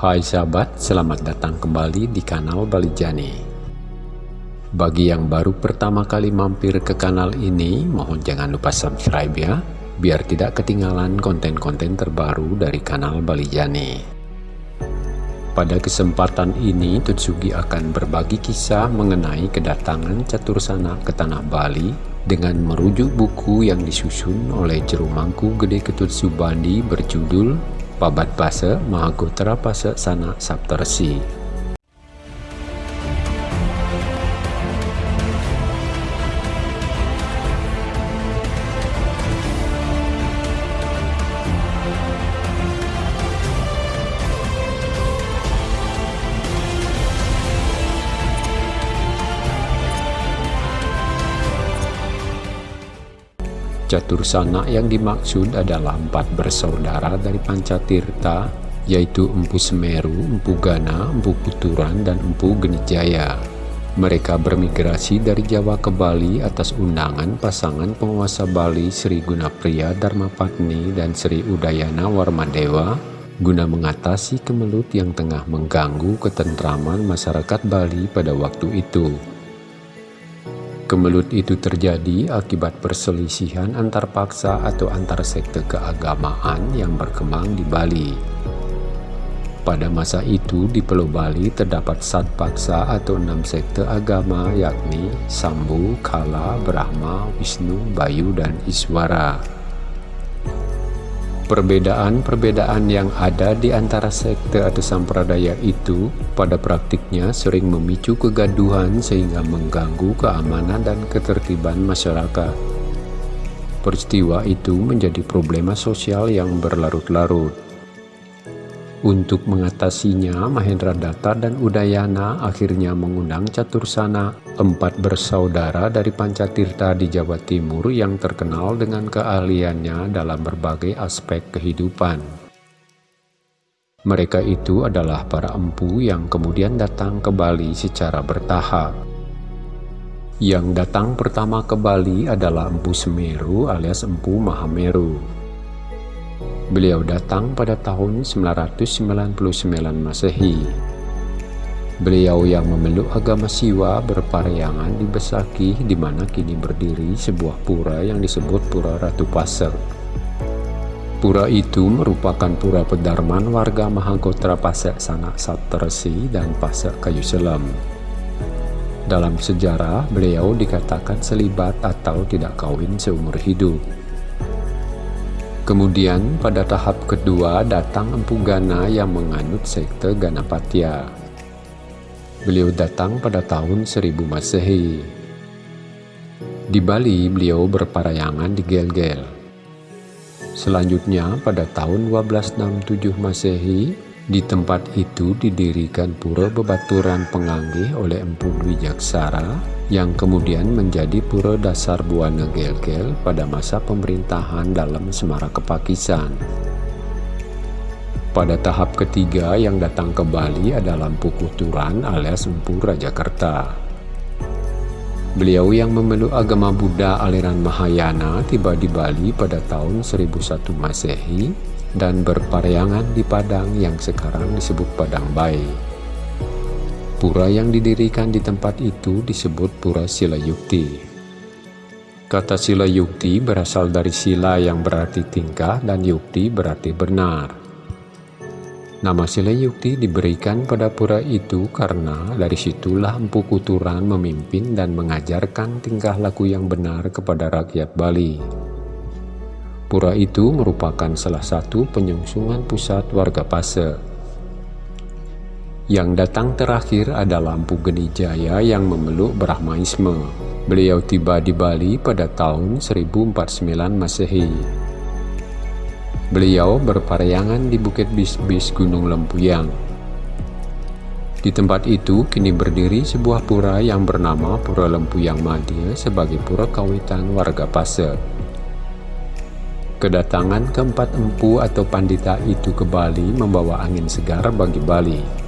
Hai sahabat, selamat datang kembali di kanal Balijani. Bagi yang baru pertama kali mampir ke kanal ini, mohon jangan lupa subscribe ya, biar tidak ketinggalan konten-konten terbaru dari kanal Balijani. Pada kesempatan ini, Tutsugi akan berbagi kisah mengenai kedatangan Catur Sana ke Tanah Bali dengan merujuk buku yang disusun oleh Jerumangku Gede Ketut Subandi berjudul Pabat Pasa Mahagotra Pasa Sana Saptarsi Catursana yang dimaksud adalah empat bersaudara dari Pancatirta, yaitu Empu Semeru, Empu Gana, Empu Puturan, dan Empu Genijaya. Mereka bermigrasi dari Jawa ke Bali atas undangan pasangan penguasa Bali Sri Gunapriya Dharmapatni dan Sri Udayana Warmadewa guna mengatasi kemelut yang tengah mengganggu ketentraman masyarakat Bali pada waktu itu. Kemelut itu terjadi akibat perselisihan antar paksa atau antar sekte keagamaan yang berkembang di Bali. Pada masa itu di Pulau Bali terdapat sat paksa atau enam sekte agama yakni Sambu, Kala, Brahma, Wisnu, Bayu, dan Iswara. Perbedaan-perbedaan yang ada di antara sekte atau sampradaya itu pada praktiknya sering memicu kegaduhan sehingga mengganggu keamanan dan ketertiban masyarakat. Peristiwa itu menjadi problema sosial yang berlarut-larut. Untuk mengatasinya, Mahendra Datta dan Udayana akhirnya mengundang Catursana, empat bersaudara dari Pancatirta di Jawa Timur yang terkenal dengan keahliannya dalam berbagai aspek kehidupan. Mereka itu adalah para empu yang kemudian datang ke Bali secara bertahap. Yang datang pertama ke Bali adalah Empu Semeru alias Empu Mahameru. Beliau datang pada tahun 999 Masehi. Beliau yang memeluk agama Siwa berpariangan di Besaki di mana kini berdiri sebuah pura yang disebut Pura Ratu Pasek. Pura itu merupakan pura pedarman warga Mahagotra Pasek Sanak Satresi dan Pasek Kayu Selam. Dalam sejarah, beliau dikatakan selibat atau tidak kawin seumur hidup. Kemudian pada tahap kedua datang Empu Gana yang menganut sekte Ganapatya. Beliau datang pada tahun 1000 Masehi. Di Bali beliau berparayangan di Gel-Gel. Selanjutnya pada tahun 1267 Masehi di tempat itu didirikan pura bebaturan penganggih oleh Empu Wijaksara yang kemudian menjadi pura dasar Buana Gelgel pada masa pemerintahan dalam Semara Kepakisan. Pada tahap ketiga yang datang ke Bali adalah Empu Kuturan alias Empu Rajakarta. Beliau yang memeluk agama Buddha aliran Mahayana tiba di Bali pada tahun 1001 Masehi dan berpariangan di Padang yang sekarang disebut Padang Bayi. Pura yang didirikan di tempat itu disebut Pura Sila Yukti. Kata Sila Yukti berasal dari sila yang berarti tingkah dan yukti berarti benar. Nama Sila Yukti diberikan pada pura itu karena dari situlah Empu Kuturan memimpin dan mengajarkan tingkah laku yang benar kepada rakyat Bali. Pura itu merupakan salah satu penyungsungan pusat warga Pase yang datang terakhir adalah Lampu Genijaya yang memeluk Brahmaisme. Beliau tiba di Bali pada tahun 1049 Masehi. Beliau berpariangan di Bukit Bisbis Gunung Lempuyang. Di tempat itu kini berdiri sebuah pura yang bernama Pura Lempuyang Madya sebagai pura kawitan warga Pasir. Kedatangan keempat empu atau pandita itu ke Bali membawa angin segar bagi Bali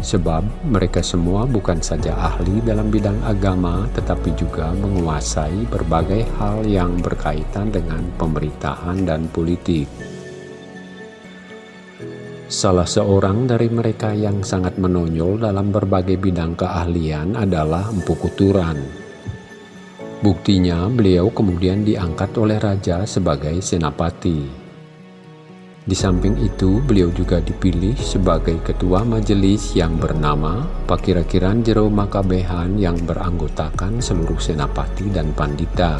sebab mereka semua bukan saja ahli dalam bidang agama tetapi juga menguasai berbagai hal yang berkaitan dengan pemerintahan dan politik. Salah seorang dari mereka yang sangat menonjol dalam berbagai bidang keahlian adalah Empu Kuturan. Buktinya, beliau kemudian diangkat oleh raja sebagai senapati. Di samping itu, beliau juga dipilih sebagai ketua majelis yang bernama Pakirakiran Jero Makabehan yang beranggotakan seluruh senapati dan pandita.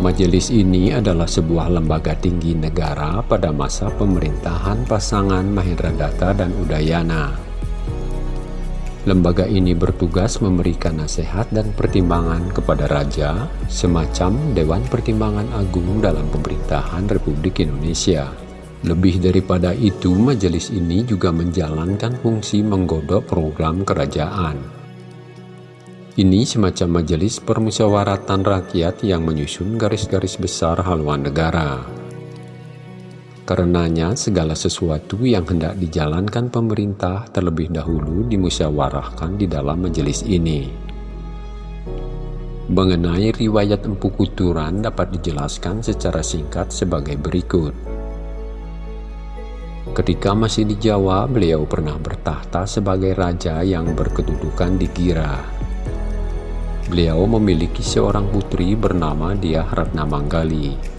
Majelis ini adalah sebuah lembaga tinggi negara pada masa pemerintahan pasangan Mahendra Datta dan Udayana. Lembaga ini bertugas memberikan nasihat dan pertimbangan kepada Raja, semacam Dewan Pertimbangan Agung dalam pemerintahan Republik Indonesia. Lebih daripada itu, majelis ini juga menjalankan fungsi menggodok program kerajaan. Ini semacam majelis permusyawaratan rakyat yang menyusun garis-garis besar haluan negara. Karenanya segala sesuatu yang hendak dijalankan pemerintah terlebih dahulu dimusyawarahkan di dalam majelis ini. Mengenai riwayat Empu Kuturan dapat dijelaskan secara singkat sebagai berikut. Ketika masih di Jawa, beliau pernah bertahta sebagai raja yang berkedudukan di Gira. Beliau memiliki seorang putri bernama Diah Ratna Manggali.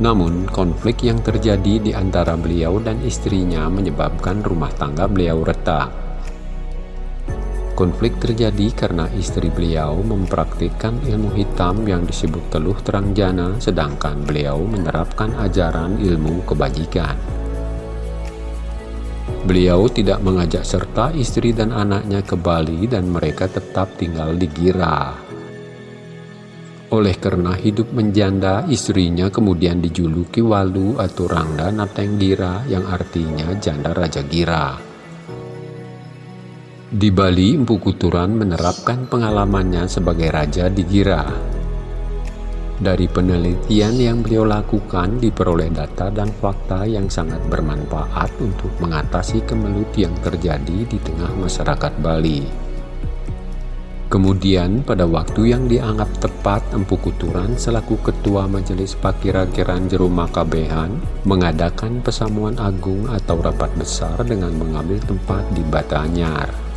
Namun, konflik yang terjadi di antara beliau dan istrinya menyebabkan rumah tangga beliau retak. Konflik terjadi karena istri beliau mempraktikkan ilmu hitam yang disebut teluh terang jana, sedangkan beliau menerapkan ajaran ilmu kebajikan. Beliau tidak mengajak serta istri dan anaknya ke Bali dan mereka tetap tinggal di Gira. Oleh karena hidup menjanda, istrinya kemudian dijuluki Walu atau Rangda Nateng Gira yang artinya janda Raja Gira. Di Bali, Empu Kuturan menerapkan pengalamannya sebagai raja di Gira. Dari penelitian yang beliau lakukan diperoleh data dan fakta yang sangat bermanfaat untuk mengatasi kemelut yang terjadi di tengah masyarakat Bali. Kemudian pada waktu yang dianggap tepat Empu Kuturan selaku Ketua Majelis Pakirakiran Jeru Makabehan mengadakan pesamuan agung atau rapat besar dengan mengambil tempat di Batanyar.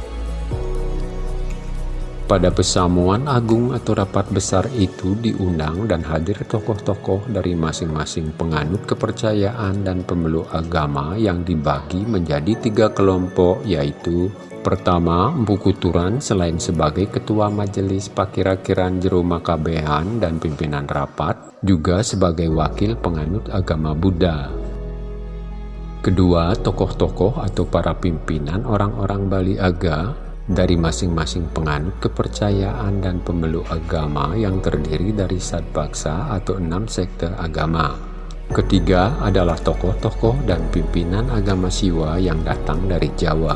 Pada pesamuan agung atau rapat besar itu diundang dan hadir tokoh-tokoh dari masing-masing penganut kepercayaan dan pemeluk agama yang dibagi menjadi tiga kelompok yaitu Pertama, Empu Kuturan selain sebagai Ketua Majelis Pakirakiran Jero Makabehan dan pimpinan rapat, juga sebagai wakil penganut agama Buddha. Kedua, tokoh-tokoh atau para pimpinan orang-orang Bali Aga dari masing-masing penganut kepercayaan dan pemeluk agama yang terdiri dari sadbaksa atau enam sekte agama. Ketiga adalah tokoh-tokoh dan pimpinan agama Siwa yang datang dari Jawa.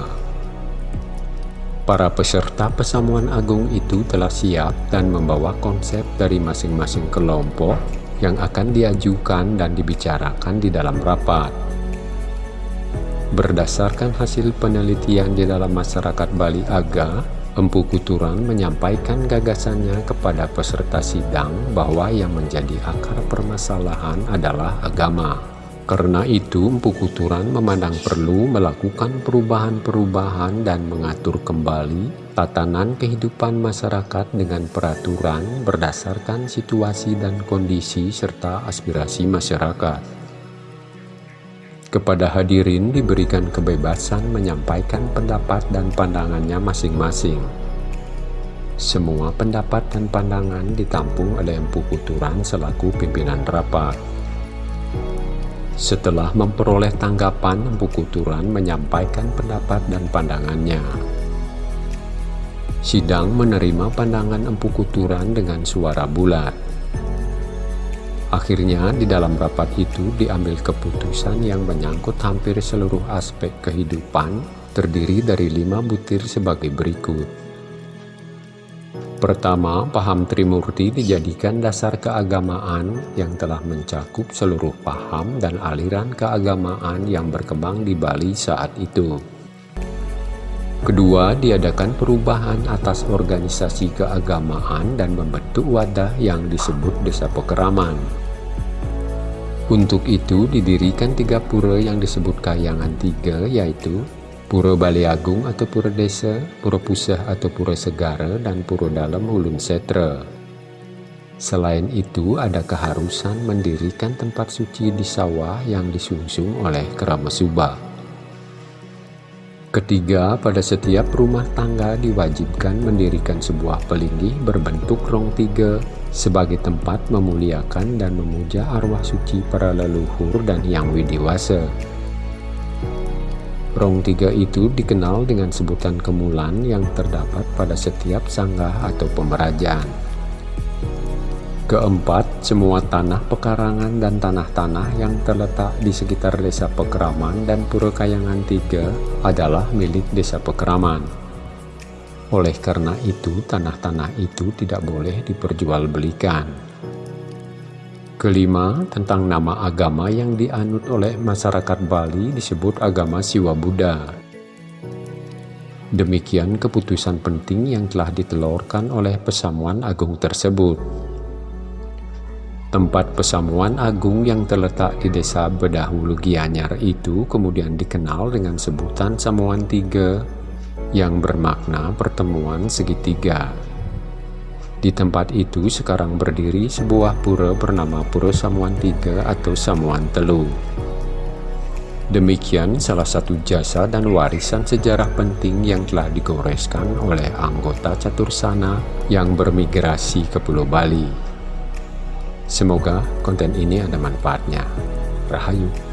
Para peserta pesamuan agung itu telah siap dan membawa konsep dari masing-masing kelompok yang akan diajukan dan dibicarakan di dalam rapat. Berdasarkan hasil penelitian di dalam masyarakat Bali Aga, Empu Kuturan menyampaikan gagasannya kepada peserta sidang bahwa yang menjadi akar permasalahan adalah agama. Karena itu, Empu Kuturan memandang perlu melakukan perubahan-perubahan dan mengatur kembali tatanan kehidupan masyarakat dengan peraturan berdasarkan situasi dan kondisi serta aspirasi masyarakat. Kepada hadirin diberikan kebebasan menyampaikan pendapat dan pandangannya masing-masing. Semua pendapat dan pandangan ditampung oleh Empu Kuturan selaku pimpinan rapat. Setelah memperoleh tanggapan, Empu Kuturan menyampaikan pendapat dan pandangannya. Sidang menerima pandangan Empu Kuturan dengan suara bulat. Akhirnya di dalam rapat itu diambil keputusan yang menyangkut hampir seluruh aspek kehidupan terdiri dari lima butir sebagai berikut. Pertama, paham Trimurti dijadikan dasar keagamaan yang telah mencakup seluruh paham dan aliran keagamaan yang berkembang di Bali saat itu. Kedua, diadakan perubahan atas organisasi keagamaan dan membentuk wadah yang disebut Desa Pekeraman. Untuk itu didirikan tiga pura yang disebut Kayangan Tiga yaitu Pura Bali Agung atau Pura Desa, Pura Pusah atau Pura Segara, dan Pura Dalam Ulun Setra. Selain itu ada keharusan mendirikan tempat suci di sawah yang disungsung oleh Kerama Subah. Ketiga, pada setiap rumah tangga diwajibkan mendirikan sebuah pelinggih berbentuk rong tiga sebagai tempat memuliakan dan memuja arwah suci para leluhur dan yang widiwasa. Rong tiga itu dikenal dengan sebutan kemulan yang terdapat pada setiap sanggah atau pemerajaan. Keempat, semua tanah pekarangan dan tanah-tanah yang terletak di sekitar desa Pekeraman dan Pura Kayangan Tiga adalah milik desa Pekeraman. Oleh karena itu, tanah-tanah itu tidak boleh diperjualbelikan. Kelima, tentang nama agama yang dianut oleh masyarakat Bali disebut agama Siwa Buddha. Demikian keputusan penting yang telah ditelurkan oleh Pesamuan Agung tersebut. Tempat pesamuan agung yang terletak di desa Bedahulu Gianyar itu kemudian dikenal dengan sebutan Samuan Tiga yang bermakna pertemuan segitiga. Di tempat itu sekarang berdiri sebuah pura bernama Pura Samuan Tiga atau Samuan Telu. Demikian salah satu jasa dan warisan sejarah penting yang telah digoreskan oleh anggota catur sana yang bermigrasi ke Pulau Bali. Semoga konten ini ada manfaatnya. Rahayu.